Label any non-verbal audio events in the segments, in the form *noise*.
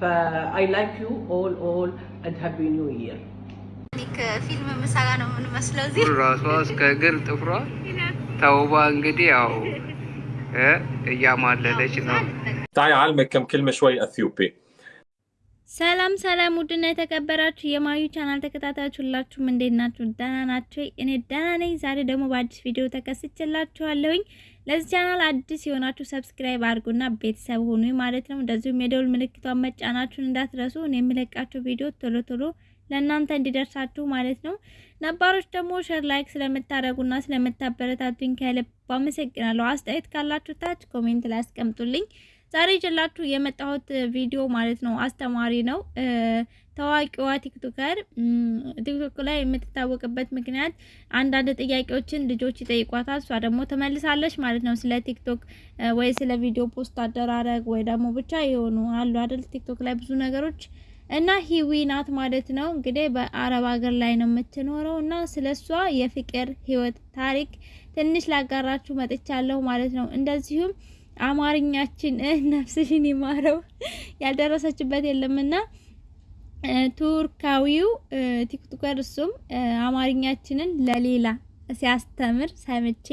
فاي لايك يو اول اول اند هابي نيو يير ከፊልም ምሳሌ ነው የምንመስለው እዚህ ራሷ እስከ እግር ጥፍሯ ተውባ እንግዲህ ያው እ እያማለለች ነው። تعالي اعلمك كم كلمه شوي اثيوبي ሰላም ሰላም፣ ውድና የተከበራችሁ የማዩ ቻናል ተከታታዮች ሁላችሁም እንዴት ናችሁ? ደህና ናችሁ? እኔ ደህና ነኝ። ዛሬ ደግሞ በአዲስ ቪዲዮ ተከስቼላችኋለሁኝ። ለዚህ ቻናል አዲስ የሆናችሁ subscribe አድርጉና ቤተሰብ ሁኑ ማለት ነው። እንደዚሁም የደውል ምልክቷን መጫናችሁን እንዳትረሱ። እኔ የምለቃችሁ ቪዲዮ ቶሎ ቶሎ ለእናንተ እንዲደርሳችሁ ማለት ነው። ነባሮች ደግሞ share like ስለምታደርጉና ስለምታበረታቱኝ ከልብ አመሰግናለሁ። አስተያየት ካላችሁ ታች comment ላይ አስቀምጡልኝ። ዛሬ ይዤላችሁ የመጣሁት ቪዲዮ ማለት ነው አስተማሪ ነው። ታዋቂዋ TikToker ቲክቶክ ላይ የምትታወቅበት ምክንያት አንዳንድ ጥያቄዎችን ልጆች ይጠይቋታል፣ እሷ ደግሞ ትመልሳለች ማለት ነው። ስለ ቲክቶክ ወይ ስለ ቪዲዮ post አደራረግ ወይ ደግሞ ብቻ የሆኑ አሉ አይደል ቲክቶክ ላይ ብዙ ነገሮች እና ሂዊ ናት ማለት ነው። እንግዲህ በአረብ ሀገር ላይ ነው የምትኖረው እና ስለ እሷ የፍቅር ህይወት ታሪክ ትንሽ ላጋራችሁ መጥቻለሁ ማለት ነው። እንደዚሁም አማርኛችን ነፍስሽን ይማረው ያልደረሰችበት የለምና ቱርካዊው ቲክቶከር እሱም አማርኛችንን ለሌላ ሲያስተምር ሰምቼ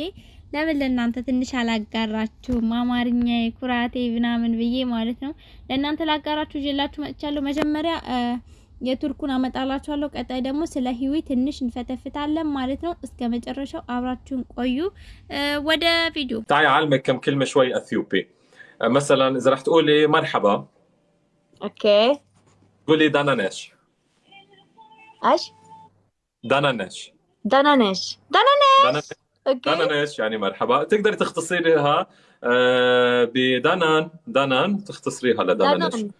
ለምን ለእናንተ ትንሽ አላጋራችሁም? አማርኛ ኩራቴ ምናምን ብዬ ማለት ነው ለእናንተ ላጋራችሁ ይዤላችሁ መጥቻለሁ። መጀመሪያ የቱርኩን አመጣላችኋለሁ። ቀጣይ ደግሞ ስለ ሂዊ ትንሽ እንፈተፍታለን ማለት ነው። እስከ መጨረሻው አብራችሁን ቆዩ። ወደ ቪዲዮ تعالي اعلمك كم كلمه شوي اثيوبي مثلا اذا رح تقولي مرحبا اوكي قولي دانانيش ايش دانانيش دانانيش دانانيش دانانيش اوكي دانانيش يعني مرحبا تقدري تختصريها آه، بدانان دانان تختصريها لدانانيش دانان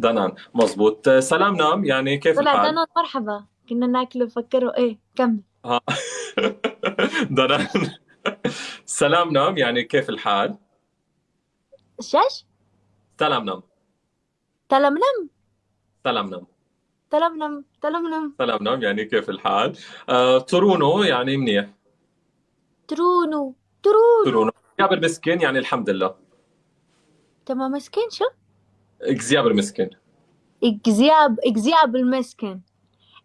دانان. مزبوط آه، سلام نام. يعني كيف طلع الحال؟ دانان مرحبا. كنا ناكله فكروا إيه كمل. ها. *laughs* دانان. سلام نام. يعني كيف الحال؟ شاش؟ سلام نام. تلملم سلام نام. تلملم تلملم سلام نام. يعني كيف الحال؟ آه، ترونو. يعني منيح. ترونو. ترونو. ترونو. جابر مسكين يعني الحمد لله. تمام. مسكين؟ شو؟ اكزياب المسكين اكزياب اكزياب انت المسكين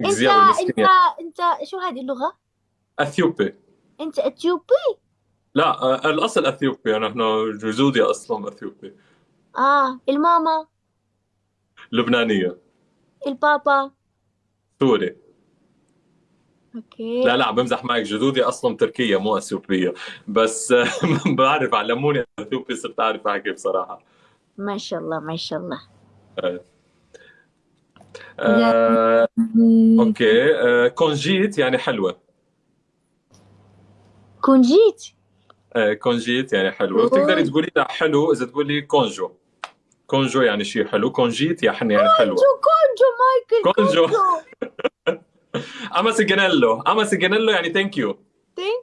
انت يعني. انت شو هذه اللغة؟ أثيوبي. إنت إثيوبي؟ لا آه، الأصل أثيوبي. نحن جزودي أصلا أثيوبي. آه الماما. لبنانية. البابا. سوري. أوكي. لا لا عم بمزح معك. جدودي أصلا تركية مو أثيوبية. بس آه، *laughs* بعرف علموني أثيوبي صرت أعرف احكي بصراحة. ما شاء الله ما شاء الله. آه، أوكي. آه، كونجيت يعني حلوة. كونجيت؟ آه، كونجيت يعني حلوة. وتقدري تقولي لا حلو إذا تقولي كونجو. كونجو يعني شيء حلو. كونجيت يعني يعني حلوة. كونجو كونجو مايكل كونجو. كونجو. *laughs* أما سيجنيلو. أما سيجنيلو يعني ثانك يو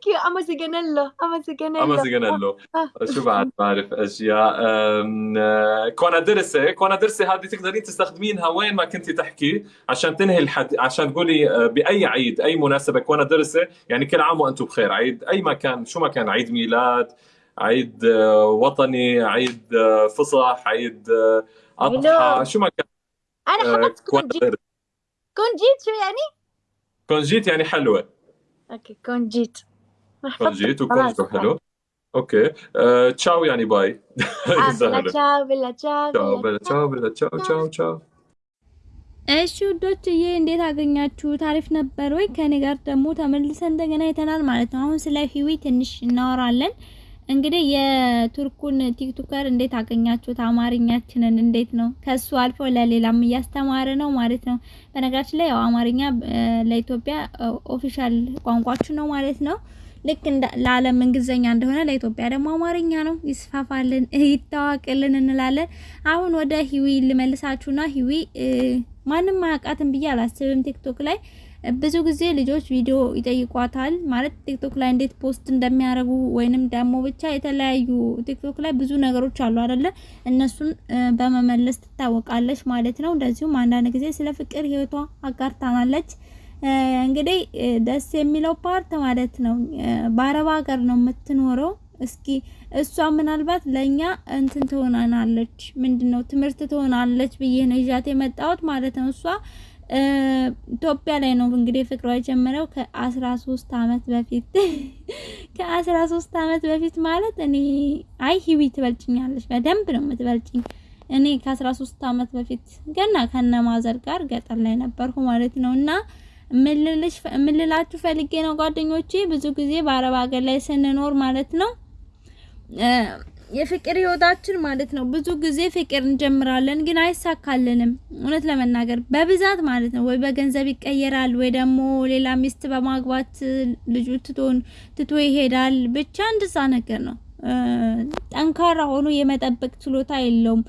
ثانك يو أما سيجنيلو أما سيجنيلو أما سيجنيلو آه. شو بعد؟ بعرف أشياء. أم، آه، كونادرسه كونادرسه هذه تقدرين تستخدمينها وين ما كنتي تحكي عشان تنهي الحد عشان تقولي آه، بأي عيد أي مناسبة كونادرسه يعني كل عام وأنتم بخير. عيد أي ما كان شو ما كان عيد ميلاد عيد آه، وطني عيد فصح عيد أضحى. شو ما كان أنا آه، حفظت كونجيت. كونادرسه كونجيت شو يعني؟ كونجيت يعني حلوة. أوكي كونجيت. ما حفظت. كونجيت خلاص. وكونجو حلو اوكي آه، تشاو يعني باي آه، بلا سهله تشاو بلا تشاو تشاو بلا بلا تشاو بلا تشاو تشاو تشاو እሺ ውዶችዬ እንዴት አገኛችሁት? አሪፍ ነበር ወይ? ከኔ ጋር ደግሞ ተመልሰን እንደገና አይተናል ማለት ነው። አሁን ስለ ሂዊ ትንሽ እናወራለን። እንግዲህ የቱርኩን ቲክቶከር እንዴት አገኛችሁት? አማርኛችንን እንዴት ነው ከሱ አልፎ ለሌላም እያስተማረ ነው ማለት ነው። በነገራችን ላይ ያው አማርኛ እ፣ ለኢትዮጵያ ኦፊሻል ቋንቋችን ነው ማለት ነው። ልክ ለዓለም እንግሊዝኛ እንደሆነ ለኢትዮጵያ ደግሞ አማርኛ ነው። ይስፋፋልን፣ ይታወቅልን እንላለን። አሁን ወደ ሂዊ ልመልሳችሁና ሂዊ ማንም አያውቃትም ብዬ አላስብም። ቲክቶክ ላይ ብዙ ጊዜ ልጆች ቪዲዮ ይጠይቋታል ማለት ቲክቶክ ላይ እንዴት post እንደሚያደርጉ ወይንም ደግሞ ብቻ የተለያዩ ቲክቶክ ላይ ብዙ ነገሮች አሉ አይደለ? እነሱን በመመለስ ትታወቃለች ማለት ነው። እንደዚሁም አንዳንድ ጊዜ ስለ ፍቅር ህይወቷ አጋርታናለች። እንግዲህ ደስ የሚለው part ማለት ነው በአረብ ሀገር ነው የምትኖረው። እስኪ እሷ ምናልባት ለእኛ እንትን ትሆናናለች፣ ምንድን ነው ትምህርት ትሆናለች ብዬ ነው ይዣት የመጣሁት ማለት ነው። እሷ ኢትዮጵያ ላይ ነው እንግዲህ ፍቅሯ የጀመረው ከአስራ ሶስት አመት በፊት *laughs* ከአስራ ሶስት አመት በፊት ማለት እኔ አይ ሂዊ ትበልጭኛለች፣ በደንብ ነው የምትበልጭኝ። እኔ ከአስራ ሶስት አመት በፊት ገና ከነማዘር ጋር ገጠር ላይ ነበርኩ ማለት ነው እና ምልላችሁ ፈልጌ ነው ጓደኞቼ፣ ብዙ ጊዜ በአረብ ሀገር ላይ ስንኖር ማለት ነው የፍቅር ህይወታችን ማለት ነው ብዙ ጊዜ ፍቅር እንጀምራለን፣ ግን አይሳካልንም። እውነት ለመናገር በብዛት ማለት ነው ወይ በገንዘብ ይቀየራል፣ ወይ ደግሞ ሌላ ሚስት በማግባት ልጁ ትቶን ትቶ ይሄዳል። ብቻ እንደዛ ነገር ነው። ጠንካራ ሆኖ የመጠበቅ ችሎታ የለውም።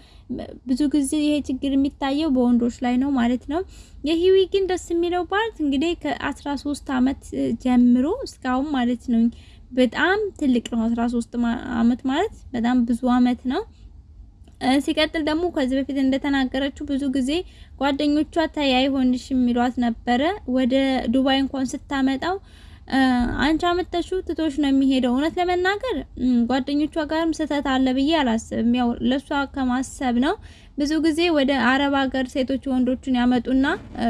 ብዙ ጊዜ ይሄ ችግር የሚታየው በወንዶች ላይ ነው ማለት ነው። የሂዊ ግን ደስ የሚለው part እንግዲህ ከአስራ ሶስት አመት ጀምሮ እስካሁን ማለት ነው በጣም ትልቅ ነው። አስራ ሶስት አመት ማለት በጣም ብዙ አመት ነው። ሲቀጥል ደግሞ ከዚህ በፊት እንደተናገረችው ብዙ ጊዜ ጓደኞቿ ተይ አይሆንሽ የሚሏት ነበረ። ወደ ዱባይ እንኳን ስታመጣው አንቺ አመጣሽው ትቶሽ ነው የሚሄደው። እውነት ለመናገር ጓደኞቿ ጋርም ስህተት አለ ብዬ አላስብም። ያው ለሷ ከማሰብ ነው። ብዙ ጊዜ ወደ አረብ ሀገር ሴቶች ወንዶችን ያመጡና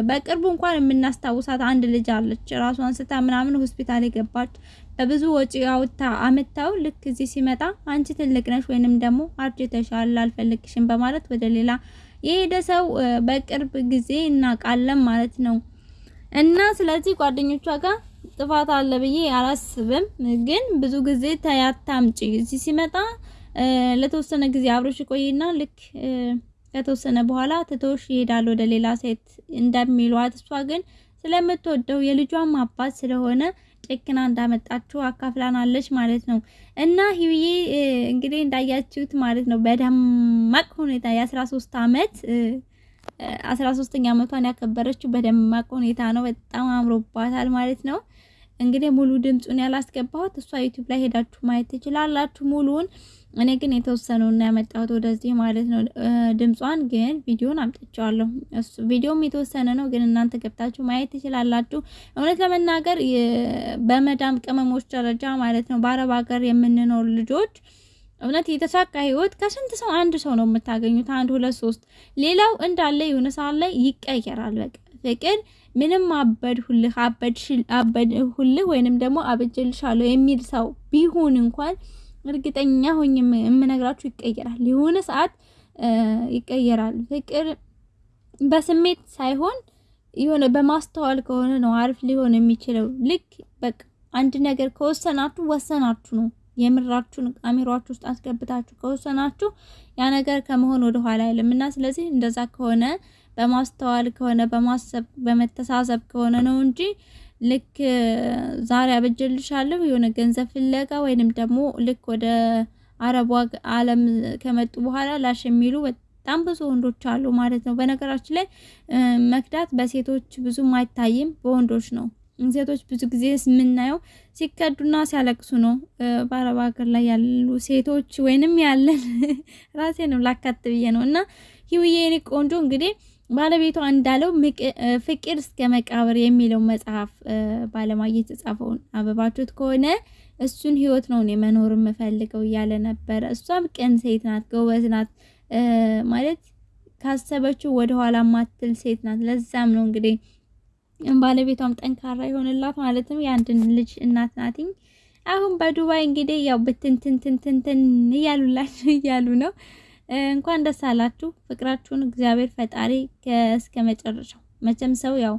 በቅርቡ እንኳን የምናስታውሳት አንድ ልጅ አለች ራሷን ስታ ምናምን ሆስፒታል የገባች በብዙ ወጪ አውጥታ አመታው ልክ እዚህ ሲመጣ አንቺ ትልቅ ነሽ ወይንም ደግሞ አርጅተሻል አልፈልግሽም በማለት ወደ ሌላ የሄደ ሰው በቅርብ ጊዜ እናውቃለን ማለት ነው። እና ስለዚህ ጓደኞቿ ጋር ጥፋት አለ ብዬ አላስብም። ግን ብዙ ጊዜ ተያታምጪ እዚህ ሲመጣ ለተወሰነ ጊዜ አብሮሽ ቆይና ልክ ከተወሰነ በኋላ ትቶሽ ይሄዳል ወደ ሌላ ሴት እንደሚሏት እሷ ግን ስለምትወደው የልጇም አባት ስለሆነ ጨክና እንዳመጣችሁ አካፍላናለች ማለት ነው። እና ሂዊዬ እንግዲህ እንዳያችሁት ማለት ነው በደማቅ ሁኔታ የአስራ ሶስት አመት አስራ ሶስተኛ አመቷን ያከበረችው በደማቅ ሁኔታ ነው። በጣም አምሮባታል ማለት ነው። እንግዲህ ሙሉ ድምፁን ያላስገባሁት እሷ ዩቲዩብ ላይ ሄዳችሁ ማየት ትችላላችሁ ሙሉውን። እኔ ግን የተወሰነውን ያመጣሁት ወደዚህ ማለት ነው። ድምጿን ግን ቪዲዮን አምጥቼዋለሁ። ቪዲዮም የተወሰነ ነው፣ ግን እናንተ ገብታችሁ ማየት ትችላላችሁ። እውነት ለመናገር በመዳም ቅመሞች ደረጃ ማለት ነው በአረብ ሀገር የምንኖር ልጆች እውነት የተሳካ ህይወት ከስንት ሰው አንድ ሰው ነው የምታገኙት፣ አንድ ሁለት ሶስት። ሌላው እንዳለ የሆነ ሰዓት ላይ ይቀየራል። በቃ ፍቅር ምንም አበድሁልህ አበድሁልህ ወይንም ደግሞ አበጀልሻለሁ የሚል ሰው ቢሆን እንኳን እርግጠኛ ሆኜ የምነግራችሁ ይቀየራል። የሆነ ሰዓት ይቀየራል። ፍቅር በስሜት ሳይሆን የሆነ በማስተዋል ከሆነ ነው አሪፍ ሊሆን የሚችለው። ልክ በቃ አንድ ነገር ከወሰናችሁ ወሰናችሁ ነው። የምራችሁን አሚሯችሁ ውስጥ አስገብታችሁ ከወሰናችሁ ያ ነገር ከመሆን ወደ ኋላ አይልም እና ስለዚህ እንደዛ ከሆነ በማስተዋል ከሆነ በማሰብ በመተሳሰብ ከሆነ ነው እንጂ ልክ ዛሬ አበጀልሻለሁ የሆነ ገንዘብ ፍለጋ ወይንም ደግሞ ልክ ወደ አረቡ ዓለም ከመጡ በኋላ ላሽ የሚሉ በጣም ብዙ ወንዶች አሉ ማለት ነው። በነገራችን ላይ መክዳት በሴቶች ብዙም አይታይም፣ በወንዶች ነው። ሴቶች ብዙ ጊዜ የምናየው ሲከዱና ሲያለቅሱ ነው። በአረብ ሀገር ላይ ያሉ ሴቶች ወይንም ያለን *laughs* ራሴ ነው ላካት ብዬ ነው እና ህይወዬ የኔ ቆንጆ እንግዲህ ባለቤቷ እንዳለው ፍቅር እስከ መቃብር የሚለው መጽሐፍ ባለማየት የተጻፈውን አበባችሁት ከሆነ እሱን ህይወት ነው እኔ መኖር የምፈልገው እያለ ነበረ። እሷም ቅን ሴት ናት፣ ጎበዝ ናት ማለት ካሰበችው ወደኋላ ማትል ሴት ናት። ለዛም ነው እንግዲህ ባለቤቷም ጠንካራ ይሆንላት ማለትም የአንድን ልጅ እናት ናትኝ። አሁን በዱባይ እንግዲህ ያው ብትንትንትንትንትን እያሉላችሁ እያሉ ነው። እንኳን ደስ አላችሁ። ፍቅራችሁን እግዚአብሔር ፈጣሪ እስከ መጨረሻው መቼም ሰው ያው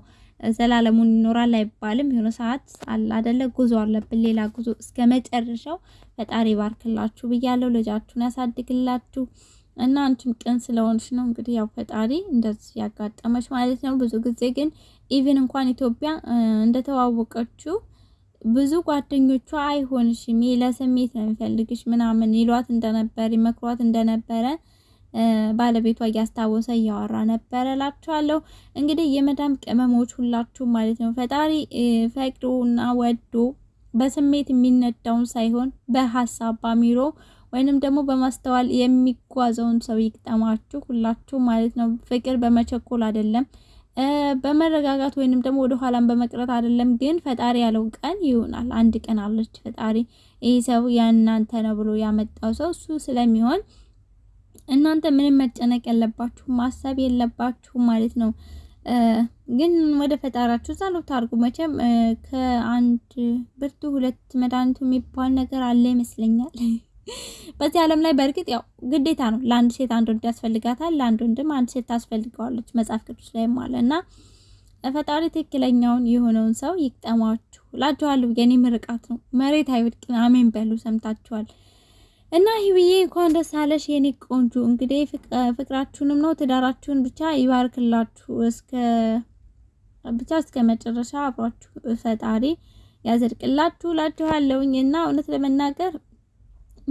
ዘላለሙን ይኖራል አይባልም። የሆነ ሰዓት አለ አይደለ? ጉዞ አለብን፣ ሌላ ጉዞ። እስከ መጨረሻው ፈጣሪ ባርክላችሁ ብያለሁ። ልጃችሁን ያሳድግላችሁ እና አንቺም ቅን ስለሆንሽ ነው እንግዲህ ያው ፈጣሪ እንደዚህ ያጋጠመች ማለት ነው። ብዙ ጊዜ ግን even እንኳን ኢትዮጵያ እንደተዋወቀችው ብዙ ጓደኞቿ አይሆንሽም፣ ይሄ ለስሜት ነው የሚፈልግሽ ምናምን ይሏት እንደነበር ይመክሯት እንደነበረ ባለቤቷ እያስታወሰ እያወራ ነበረ እላችኋለሁ። እንግዲህ የመዳም ቅመሞች ሁላችሁ ማለት ነው ፈጣሪ ፈቅዶና ወዶ በስሜት የሚነዳውን ሳይሆን በሀሳብ ባሚሮ ወይንም ደግሞ በማስተዋል የሚጓዘውን ሰው ይቅጠማችሁ ሁላችሁ ማለት ነው። ፍቅር በመቸኮል አይደለም። በመረጋጋት ወይንም ደግሞ ወደ ኋላም በመቅረት አይደለም። ግን ፈጣሪ ያለው ቀን ይሆናል። አንድ ቀን አለች ፈጣሪ ይህ ሰው የእናንተ ነው ብሎ ያመጣው ሰው እሱ ስለሚሆን እናንተ ምንም መጨነቅ የለባችሁ ማሰብ የለባችሁ ማለት ነው። ግን ወደ ፈጣሪያችሁ ጸሎት አድርጉ። መቼም ከአንድ ብርቱ ሁለት መድኃኒቱ የሚባል ነገር አለ ይመስለኛል። በዚህ ዓለም ላይ በእርግጥ ያው ግዴታ ነው። ለአንድ ሴት አንድ ወንድ ያስፈልጋታል፣ ለአንድ ወንድም አንድ ሴት ታስፈልገዋለች። መጽሐፍ ቅዱስ ላይ አለ እና ፈጣሪ ትክክለኛውን የሆነውን ሰው ይቅጠማችሁ እላችኋለሁ። የኔ ምርቃት ነው። መሬት አይወድቅም። አሜን በሉ። ሰምታችኋል። እና ህይወዬ እንኳን ደስ አለሽ የኔ ቆንጆ። እንግዲህ ፍቅራችሁንም ነው ትዳራችሁን ብቻ ይባርክላችሁ እስከ ብቻ እስከ መጨረሻ አብሯችሁ ፈጣሪ ያዘድቅላችሁ እላችኋለሁኝ። እና እውነት ለመናገር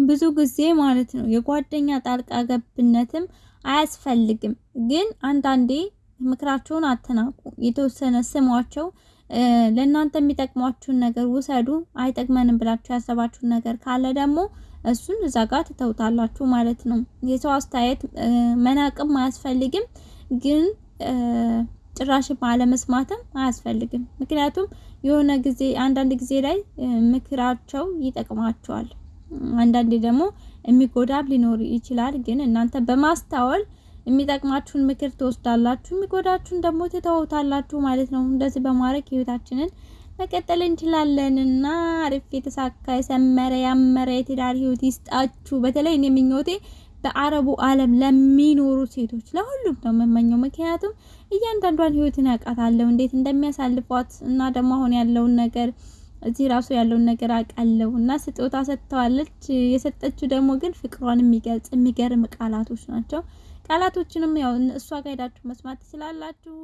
ብዙ ጊዜ ማለት ነው የጓደኛ ጣልቃ ገብነትም አያስፈልግም። ግን አንዳንዴ ምክራቸውን አትናቁ። የተወሰነ ስሟቸው። ለእናንተ የሚጠቅሟችሁን ነገር ውሰዱ። አይጠቅመንም ብላችሁ ያሰባችሁን ነገር ካለ ደግሞ እሱን እዛ ጋር ትተውታላችሁ ማለት ነው። የሰው አስተያየት መናቅም አያስፈልግም፣ ግን ጭራሽም አለመስማትም አያስፈልግም። ምክንያቱም የሆነ ጊዜ አንዳንድ ጊዜ ላይ ምክራቸው ይጠቅማቸዋል፣ አንዳንዴ ደግሞ የሚጎዳም ሊኖር ይችላል። ግን እናንተ በማስተዋል የሚጠቅማችሁን ምክር ትወስዳላችሁ፣ የሚጎዳችሁን ደግሞ ትተውታላችሁ ማለት ነው። እንደዚህ በማድረግ ህይወታችንን መቀጠል እንችላለን እና አሪፍ የተሳካ የሰመረ ያመረ የትዳር ህይወት ይስጣችሁ። በተለይ እኔ ምኞቴ በአረቡ ዓለም ለሚኖሩ ሴቶች ለሁሉም ነው የምመኘው። ምክንያቱም እያንዳንዷን ህይወትን ያውቃታለሁ እንዴት እንደሚያሳልፏት እና ደግሞ አሁን ያለውን ነገር እዚህ ራሱ ያለውን ነገር አውቃለሁ እና ስጦታ ሰጥተዋለች። የሰጠችው ደግሞ ግን ፍቅሯን የሚገልጽ የሚገርም ቃላቶች ናቸው። ቃላቶችንም ያው እሷ ጋር ሄዳችሁ መስማት ትችላላችሁ።